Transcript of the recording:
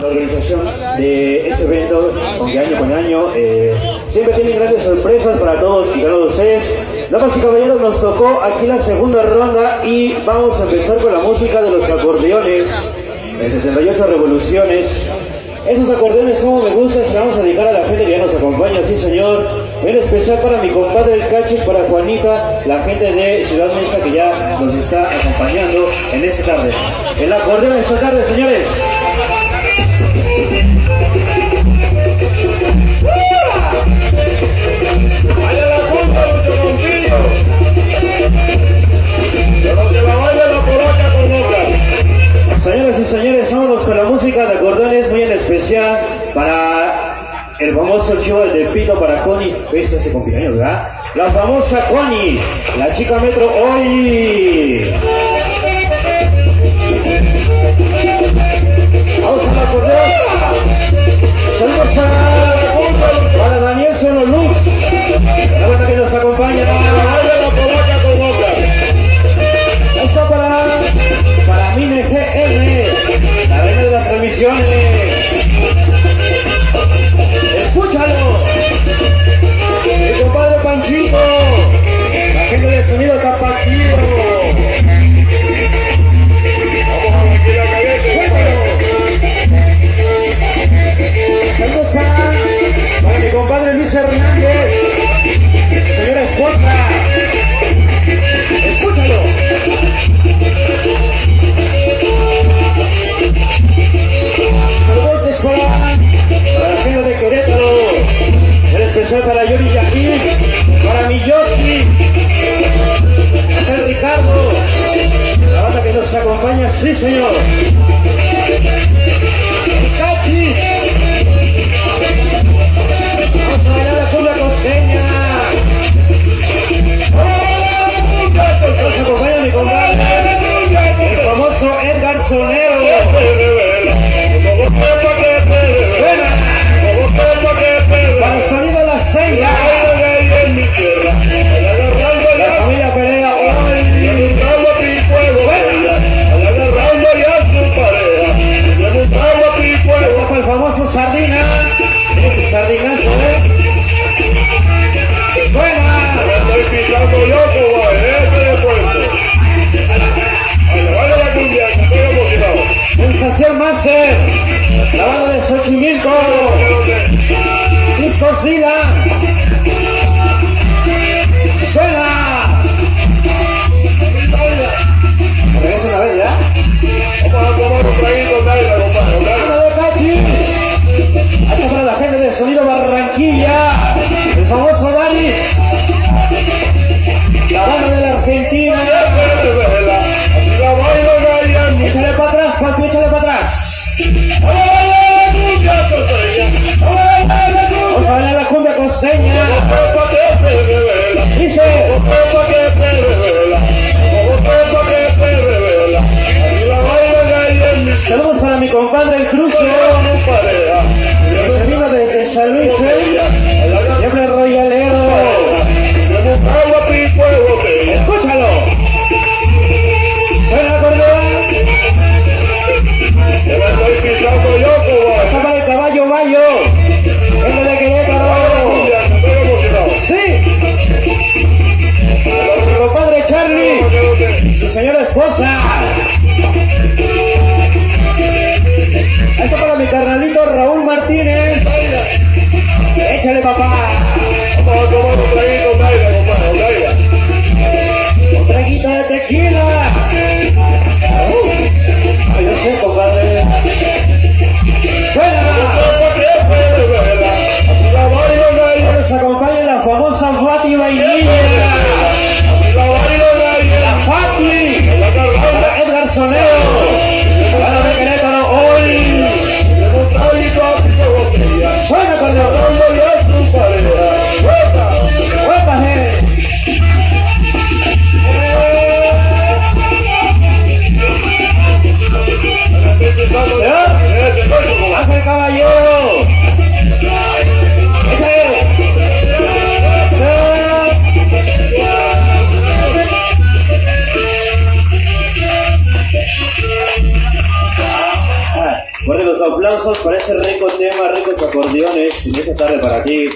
la organización de este evento de año con año. Eh, siempre tienen grandes sorpresas para todos y de ustedes. Damas y caballeros, nos tocó aquí la segunda ronda y vamos a empezar con la música de los acordeones en 78 revoluciones. Esos acordeones como me gustan, se vamos a dedicar a la gente que ya nos acompaña, sí señor. En especial para mi compadre el Cachis, para Juanita, la gente de Ciudad Mesa que ya nos está acompañando en esta tarde. El acordeón esta tarde, señores. Para el famoso chivo de Pito para Connie. ¿Ves este cumpleaños, verdad? La famosa Connie, la chica metro hoy. Nos acompaña, sí señor. Master. La banda de Xochimilco. Disco Sida. Saludos para mi compadre el Crucio. Que se desde San Luis, ¿eh? Siempre royalero. Mi carnalito Raúl Martínez. Échale papá. Un traguito de tequila. Los aplausos para ese rico tema, ricos acordeones en esta tarde para ti.